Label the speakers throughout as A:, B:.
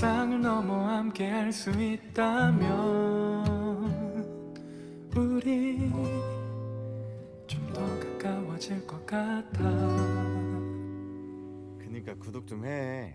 A: 일상을 넘어 함께 할 수 있다면 우리 좀 더 가까워질 것 같아.
B: 그니까 구독 좀해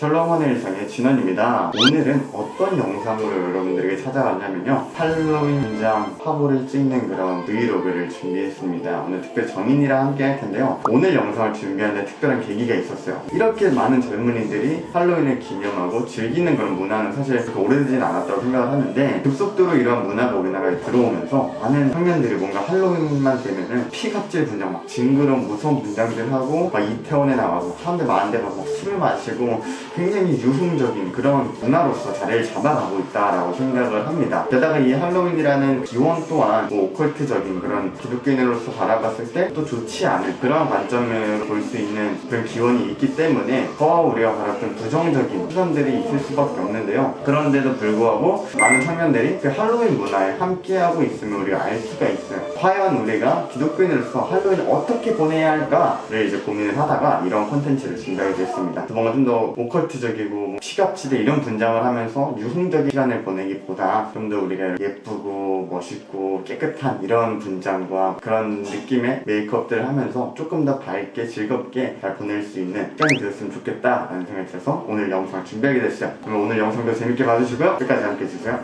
C: 셜록원의 일상의 진원입니다. 오늘은 어떤 영상으로 여러분들에게 찾아왔냐면요. 할로윈 분장 화보를 찍는 그런 브이로그를 준비했습니다. 오늘 특별 정인이랑 함께 할 텐데요. 오늘 영상을 준비하는 특별한 계기가 있었어요. 이렇게 많은 젊은이들이 할로윈을 기념하고 즐기는 그런 문화는 사실 그렇게 오래되진 않았다고 생각을 하는데 급속도로 이런 문화가 우리나라에 들어오면서 많은 청년들이 뭔가 할로윈만 되면은 피갑질 분장 막 징그러운 무서운 분장들 하고 막 이태원에 나가고 사람들 많은 데 가서 막 술을 마시고 굉장히 유흥적인 그런 문화로서 자리를 잡아가고 있다라고 생각을 합니다. 게다가 이 할로윈이라는 기원 또한 뭐 오컬트적인 그런 기독교인으로서 바라봤을 때 또 좋지 않은 그런 관점을 볼 수 있는 그런 기원이 있기 때문에 더 우리가 바랐던 부정적인 시선들이 있을 수밖에 없는데요. 그런데도 불구하고 많은 청년들이 그 할로윈 문화에 함께하고 있음을 우리가 알 수가 있어요. 과연 우리가 기독교인으로서 할로윈을 어떻게 보내야 할까를 이제 고민을 하다가 이런 콘텐츠를 준비하게 됐습니다. 뭔가 좀더 오컬 트적이고 뭐 시갑지대 이런 분장을 하면서 유흥적인 시간을 보내기보다 좀 더 우리가 예쁘고 멋있고 깨끗한 이런 분장과 그런 느낌의 메이크업들을 하면서 조금 더 밝게 즐겁게 잘 보낼 수 있는 시간이 되었으면 좋겠다라는 생각이 들어서 오늘 영상을 준비하게 됐어요. 그럼 오늘 영상도 재밌게 봐주시고요. 끝까지 함께 해주세요.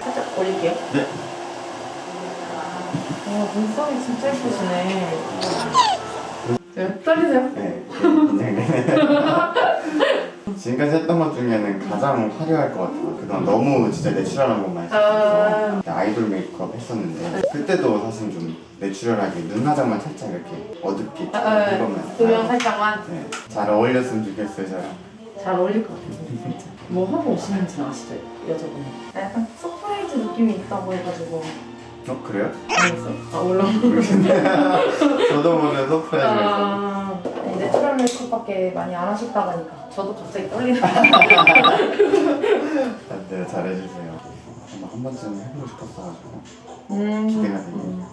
D: 살짝 올릴게요.
C: 네.
D: 와, 눈썹이 진짜 예쁘시네. 네, 떨리세요?
C: 네, 긴장되네. 지금까지 했던 것 중에는 가장 화려할 것 같아요. 그동안 너무 진짜 내추럴한 것만 했었어서
D: 아.
C: 아이돌 메이크업 했었는데 그때도 사실 좀 내추럴하게 눈 화장만 살짝 이렇게 어둡게
D: 아, 아,
C: 해보면
D: 조명 살짝만.
C: 네, 잘 어울렸으면 좋겠어요, 저랑.
D: 잘 어울릴 것 같아요. 뭐 하고 오시는지는 아시죠? 여자분이. 약간 surprise 느낌이 있다고 해가지고.
C: 어, 그래요?
D: 알겠어요. 아, 올라.
C: 저도 모르는 surprise가 있어
D: 네, natural 메이크업밖에 많이 안 하셨다고 하니까 저도 갑자기 떨리네요.
C: 네, 잘해주세요. 한번 한 번쯤 해보고 싶었어가지고
D: 음.
C: 기대가 되네요.
D: 음.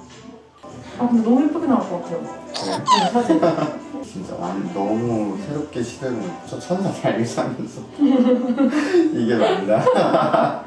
D: 아, 근데 너무 예쁘게 나올 것 같아요.
C: 그래요?
D: 네, 사진.
C: 진짜 완 너무 새롭게 시도해본 저 천사 잘 살면서 이게 맞나?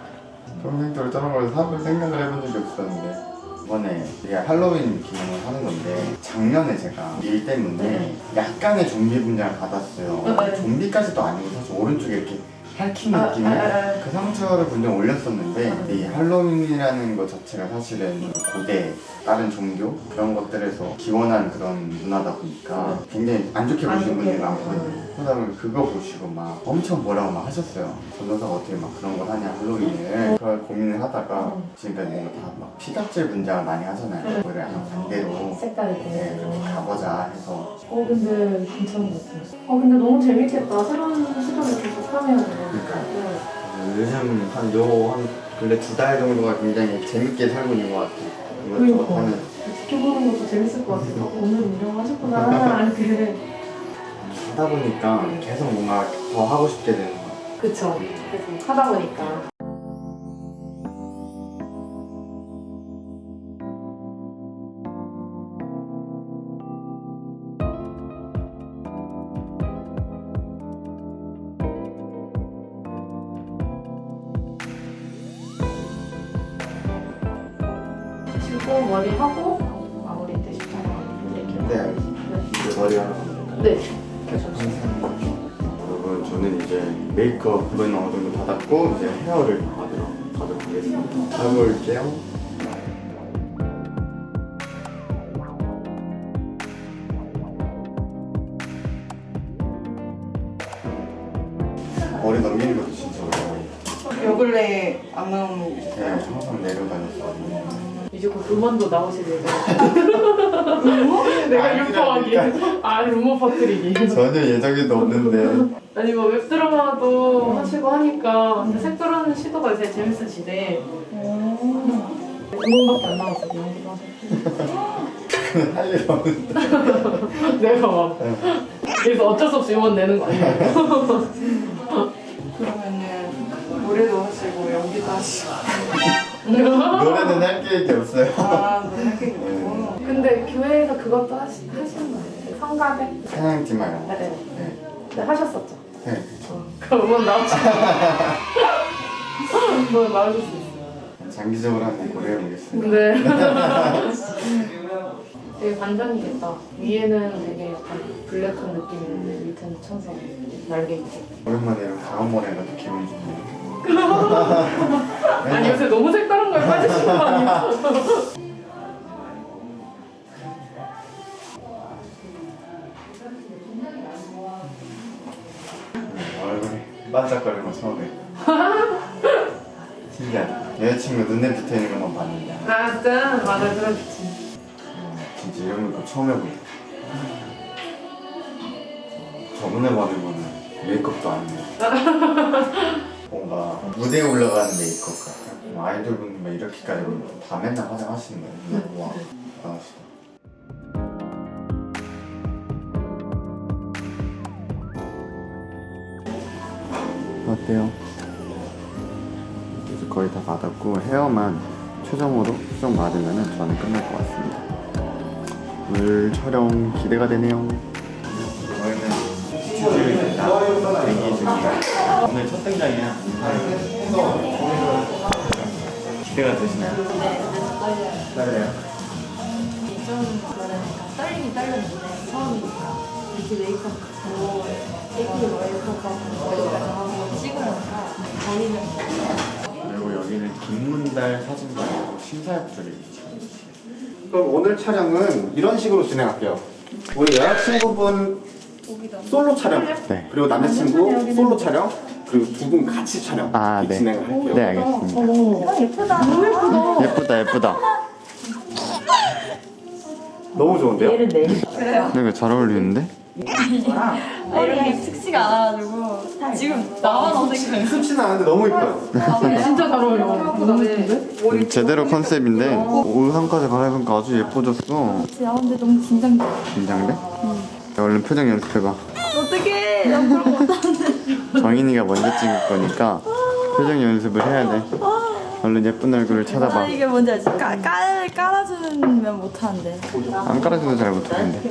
C: 평생 저런 걸 사볼 생각을 해본 적이 없었는데 이번에 우리가 할로윈 기념을 하는 건데 작년에 제가 일 때문에
D: 네.
C: 약간의 좀비 분장을 받았어요
D: 네.
C: 좀비까지도 아니고 사실 오른쪽에 이렇게 핥힌
D: 아,
C: 느낌의
D: 아, 아, 아.
C: 그 상처를 분명 올렸었는데
D: 아.
C: 이 할로윈이라는 것 자체가 사실은 고대 다른 종교 그런 것들에서 기원한 그런 문화다 보니까 굉장히 안 좋게
D: 안
C: 보시는 분들이
D: 봐.
C: 많거든요 그러다 보니 그거 보시고 막 엄청 뭐라고 막 하셨어요 전도사가 어떻게 막 그런 걸 하냐 할로윈을 그걸 고민을 하다가
D: 음.
C: 지금까지 뭔가 다막 피각질 분장을 많이 하잖아요 그거를 약간 반대로
D: 색다르게.
C: 네, 그렇게 가보자 해서
D: 어 근데 괜찮은 것 같아요. 어 근데 너무 재밌겠다. 새로운 시도를 계속 하면.
C: 그러니까요.
D: 네.
C: 요즘 한요한 근래 두 달 정도가 굉장히 재밌게 살고 있는 것 같아요
D: 그러니까.
C: 하는
D: 지켜보는 것도 재밌을 것 같아요. 어, 오늘 운영 하셨구나. 이렇게.
C: 하다 보니까 계속 뭔가 더 하고 싶게 되는 것 같아요
D: 그쵸. 계속 하다 보니까. 머리 하고 마무리 때 싶어요. 이렇게.
C: 네 이제 머리 하러 될까요?
D: 네.
C: 여러분 저는 이제 메이크업은 어느 정도 받았고 이제 헤어를 받으러 가도록 하겠습니다 해볼게요 머리 넘기는 것도 진짜 어려워요
E: 요 근래 안 나오는 게
C: 그냥 항상 내려다녔어요
D: 이제 곧 음원도 나오실 예정이에요. 내가. 유포하기. 아, 루머 퍼뜨리기.
C: 전혀 예정에도 없는데
D: 아니 뭐 웹드라마도 하시고 하니까 색다른 시도가 제일 재밌으시대. 음원밖에 안 나왔어, 연기도 하셨고.
C: 할일 없는데
D: 내가 막. 그래서 어쩔 수 없이 음원 내는 거 아니에요?
E: 그러면은 노래도 하시고 연기도 하시고
C: 노래는 할 계획이 없어요
E: 아 노래 할게 있고
D: 근데 교회에서 그것도 하시, 하시는 거 아니에요? 성가대?
C: 말고
D: 네, 네.
C: 네.
D: 네, 하셨었죠.
F: 네.
D: 그럼 나오지. 뭐 나올 수 있어.
F: 장기적으로 한번 고려해보겠습니다.
D: 네. 되게 반전이겠다. 위에는 되게 약간 블랙한 느낌인데 밑에는 천사 날개 있고.
F: 오랜만에 이런 강원머리가 또 기분이 좋네요.
D: 아니 요새 너무 색다른 걸 빠지신 거?
F: 얼굴이 반짝거리는 거 처음에. 신기하다. 여자친구 눈에 붙어 있는 것만 봤는데
D: 아 진짜? 맞아 그렇지.
F: 진짜 이런 거 처음 해보네. 저번에 받은 거는 메이크업도 아니에요. 뭔가 무대에 올라가는 메이크업 같아. 뭐 아이돌 분들 이렇게까지 다 맨날 화장하시는 거예요. 와, 대단하시다. 어때요? 이제 거의 다 받았고 헤어만 최종으로 수정 받으면 저는 끝날 것 같습니다. 오늘 촬영 기대가 되네요. 저희는 스튜디오입니다. 대기 중입니다. 오늘 첫 등장이야. 기대가 되시나요? 네, 떨려요.
G: 좀 뭐랄까 떨리긴 떨렸는데 처음이니까 이렇게 메이크업 하고 하고 여기까지 하고 찍으니까 저희는
F: 그리고 여기는 김문달 사진관이고 심사역들이 그럼 오늘 촬영은 이런 식으로 진행할게요. 우리 여자친구분 솔로 촬영,
C: 네.
F: 그리고 남자친구 솔로 촬영, 그리고 두 분 같이 촬영
C: 아, 네.
F: 진행을 할게요.
C: 네 알겠습니다.
G: 아 예쁘다 너무 예쁘다
C: 예쁘다 예쁘다.
F: 너무 좋은데요?
G: 얘를 내
C: 이거 잘 어울리는데?
G: 게 특시가 않아가지고 지금 나만 어색해
F: 습진 않은데 너무 이뻐요.
D: 진짜 잘 어울려. 너무 예쁜데?
C: 음, 제대로 컨셉인데 의상까지 갈아입으니까 아주 예뻐졌어.
G: 아 근데 너무 긴장돼
C: 긴장돼? 야, 얼른 표정 연습해봐.
G: 어떡해 나 그런 거 못하는데
C: 정인이가 먼저 찍을 거니까 표정 연습을 해야 돼. 얼른 예쁜 얼굴을
G: 아
C: 찾아봐.
G: 이게 뭔지 알지? 깔, 깔, 깔아주면 못하는데
C: 안 깔아줘도 잘 못하는데.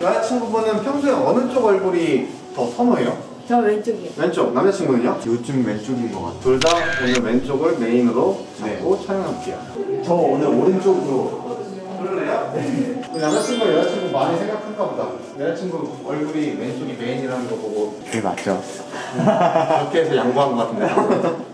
F: 여자친구분은 평소에 어느 쪽 얼굴이 더 선호해요?
G: 저 왼쪽이요
F: 왼쪽, 남자친구는요? 요즘 왼쪽인 것 같아요. 둘 다 오늘 왼쪽을 메인으로 잡고 촬영해볼게요. 저 오늘 오른쪽으로 그럴래요? 우리 남자친구 여자친구 많이 생각한가 보다. 여자친구 얼굴이 왼쪽이 메인이라는 거 보고
C: 그게 맞죠?
F: 그렇게 해서 양보한 것 같은데.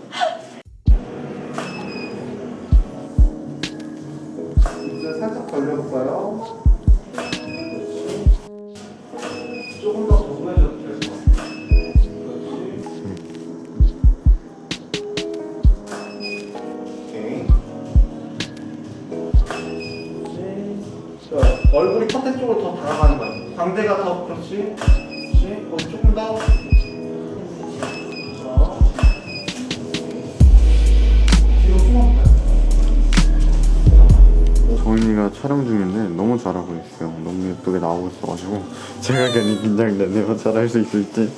C: 촬영 중인데 너무 잘하고 있어요. 너무 예쁘게 나오고 있어가지고 제가 괜히 긴장되네요. 잘할 수 있을지.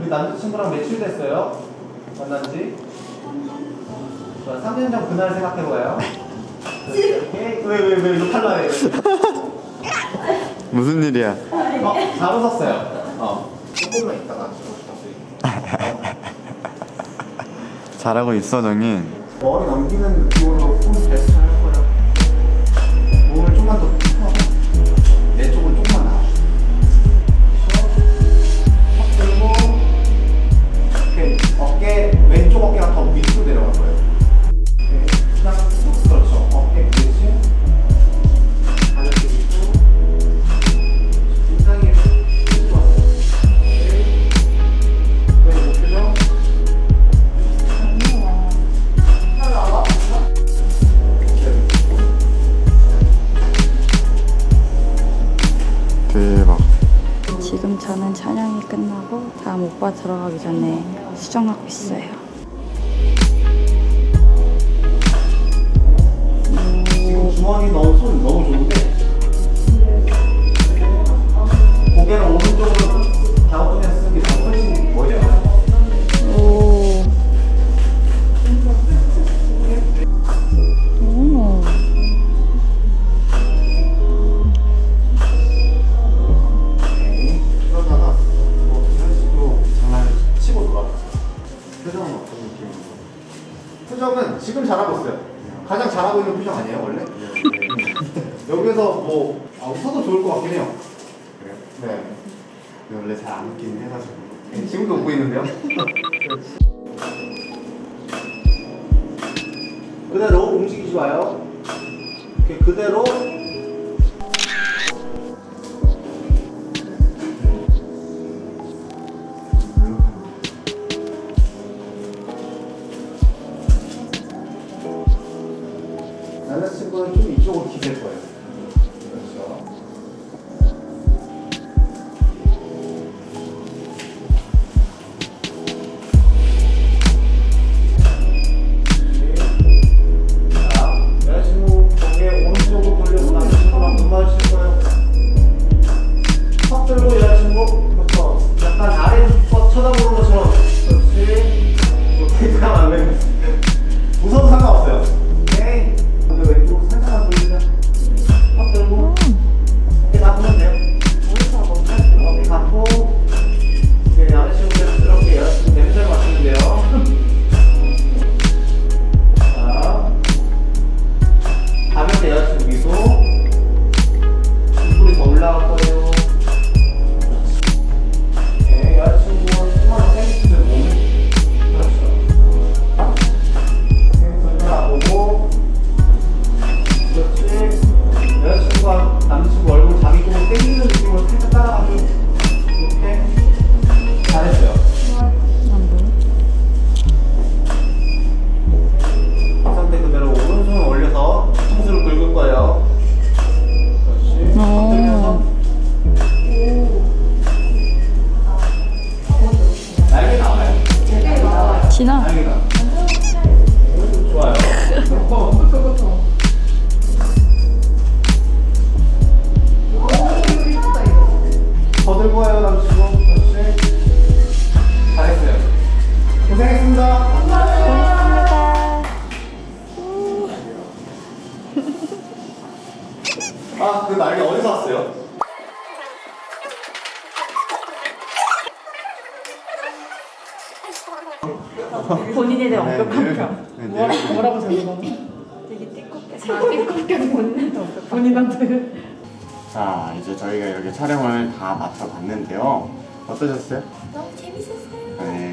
F: 우리 남자친구랑 며칠 됐어요? 만난 지? 자, 3년 전 그날 생각해봐요. 오케이. 왜, 왜, 왜, 이거 탈락해.
C: 무슨 일이야?
F: 어, 잘 웃었어요. 어. 조금만 있다가.
C: 잘하고 있어 정인.
F: 머리 넘기는 느낌으로 손 베스트
C: 대박.
G: 지금 저는 촬영이 끝나고 다음 오빠 들어가기 전에 수정하고 있어요
F: 지금 주머니 너무 뭐 아, 웃어도 좋을 것 같긴 해요.
C: 그래요?
F: 네.
C: 원래 잘 안 웃기는 해가지고
F: 네, 지금도 웃고 있는데요. 그대로 움직이지 마요. 이렇게 그대로 더 남친구. 잘했어요. 고생했습니다.
G: 고맙습니다.
F: 아, 그 날개 어디서 왔어요?
D: 본인에 대한
C: 네,
D: 완벽한
C: 늘-
D: 평.
C: 네, 늘-
D: 뭐라고 뭐라고 적는 되게 띠껍게 아, 띠껍게 본인한테.
C: 자 이제 저희가 이렇게 촬영을 다 마쳐봤는데요 어떠셨어요?
G: 너무 재밌었어요.
C: 네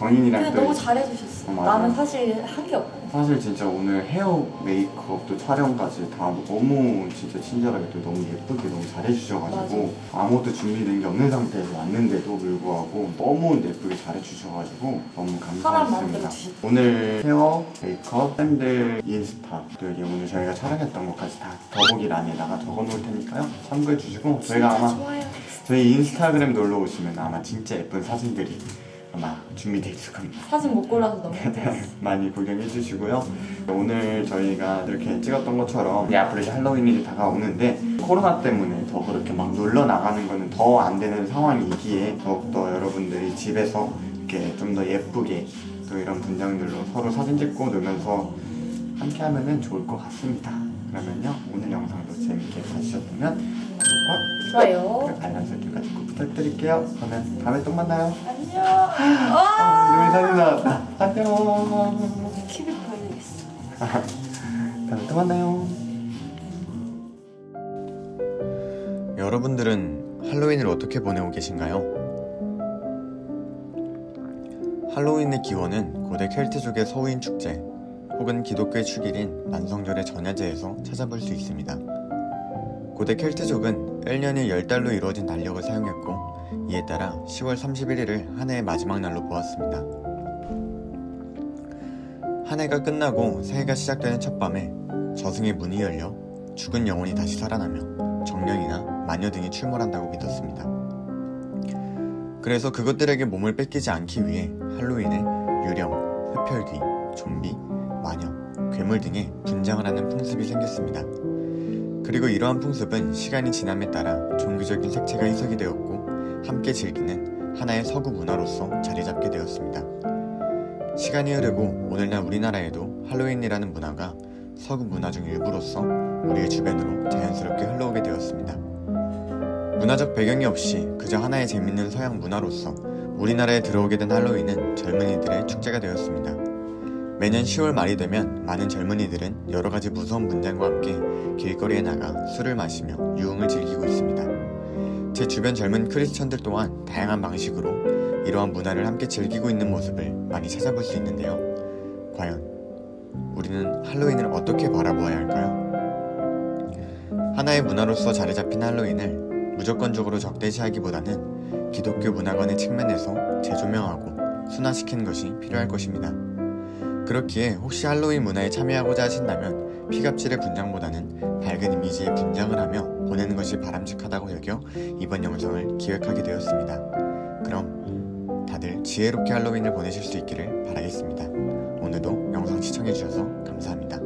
C: 너무 정인이랑
G: 근데
C: 또
G: 너무 잘해주셨어.
C: 어, 맞아.
G: 나는 사실 한 게 없고.
C: 사실 진짜 오늘 헤어 메이크업 또 촬영까지 다 너무 진짜 친절하게 또 너무 예쁘게 너무 잘해주셔가지고 아무것도 준비된 게 없는 상태에서 왔는데도 불구하고 너무 예쁘게 잘해주셔가지고 너무
G: 감사했습니다.
C: 오늘 헤어, 메이크업, 팬들 인스타 또 여기 오늘 저희가 촬영했던 것까지 다 더보기란에다가 적어놓을 테니까요 참고해주시고 저희가 아마
G: 좋아요.
C: 저희 인스타그램 놀러 오시면 아마 진짜 예쁜 사진들이 아마 준비되어 있을 겁니다.
G: 사진 못 골라서 너무 힘들었어.
C: 많이 구경해 주시고요. 오늘 저희가 이렇게 찍었던 것처럼 이제 앞으로 이제 할로윈이 다가오는데 코로나 때문에 더 그렇게 막 놀러 나가는 거는 더 안 되는 상황이기에 더욱더 여러분들이 집에서 이렇게 좀 더 예쁘게 또 이런 분장들로 서로 사진 찍고 놀면서 함께 하면 은 좋을 것 같습니다. 그러면요 오늘 영상도 재밌게 봐주셨다면 구독과
G: 좋아요.
C: 알람 설정까지 꼭 부탁드릴게요. 그러면 다음에 또 만나요.
G: 안녕.
C: 아, 눈이 사진 나왔다. 안녕.
G: 큐빅 보여야겠어.
C: 다음에 또 만나요. 여러분들은 할로윈을 어떻게 보내고 계신가요? 할로윈의 기원은 고대 켈트족의 서우인 축제 혹은 기독교의 축일인 만성절의 전야제에서 찾아볼 수 있습니다. 고대 켈트족은 1년이 10달로 이루어진 달력을 사용했고 이에 따라 10월 31일을 한 해의 마지막 날로 보았습니다. 한 해가 끝나고 새해가 시작되는 첫 밤에 저승의 문이 열려 죽은 영혼이 다시 살아나며 정령이나 마녀 등이 출몰한다고 믿었습니다. 그래서 그것들에게 몸을 뺏기지 않기 위해 할로윈에 유령, 흡혈귀, 좀비, 마녀, 괴물 등의 분장을 하는 풍습이 생겼습니다. 그리고 이러한 풍습은 시간이 지남에 따라 종교적인 색채가 희석이 되었고 함께 즐기는 하나의 서구 문화로서 자리 잡게 되었습니다. 시간이 흐르고 오늘날 우리나라에도 할로윈이라는 문화가 서구 문화 중 일부로서 우리의 주변으로 자연스럽게 흘러오게 되었습니다. 문화적 배경이 없이 그저 하나의 재밌는 서양 문화로서 우리나라에 들어오게 된 할로윈은 젊은이들의 축제가 되었습니다. 매년 10월 말이 되면 많은 젊은이들은 여러 가지 무서운 문장과 함께 길거리에 나가 술을 마시며 유흥을 즐기고 있습니다. 제 주변 젊은 크리스천들 또한 다양한 방식으로 이러한 문화를 함께 즐기고 있는 모습을 많이 찾아볼 수 있는데요. 과연 우리는 할로윈을 어떻게 바라보아야 할까요? 하나의 문화로서 자리 잡힌 할로윈을 무조건적으로 적대시하기보다는 기독교 문화관의 측면에서 재조명하고 순화시키는 것이 필요할 것입니다. 그렇기에 혹시 할로윈 문화에 참여하고자 하신다면 피갑질의 분장보다는 밝은 이미지의 분장을 하며 보내는 것이 바람직하다고 여겨 이번 영상을 기획하게 되었습니다. 그럼 다들 지혜롭게 할로윈을 보내실 수 있기를 바라겠습니다. 오늘도 영상 시청해주셔서 감사합니다.